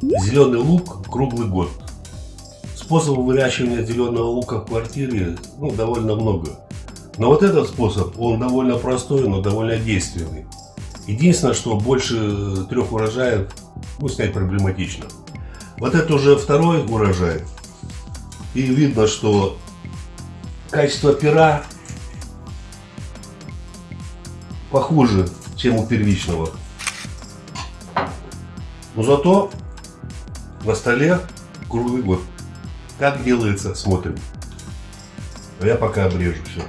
Зеленый лук круглый год. Способов выращивания зеленого лука в квартире ну, довольно много. Но вот этот способ, он довольно простой, но довольно действенный. Единственное, что больше трех урожаев ну, снять проблематично. Вот это уже второй урожай. И видно, что качество пера похуже, чем у первичного. Но зато на столе круглый год. Как делается, смотрим. А я пока обрежу все.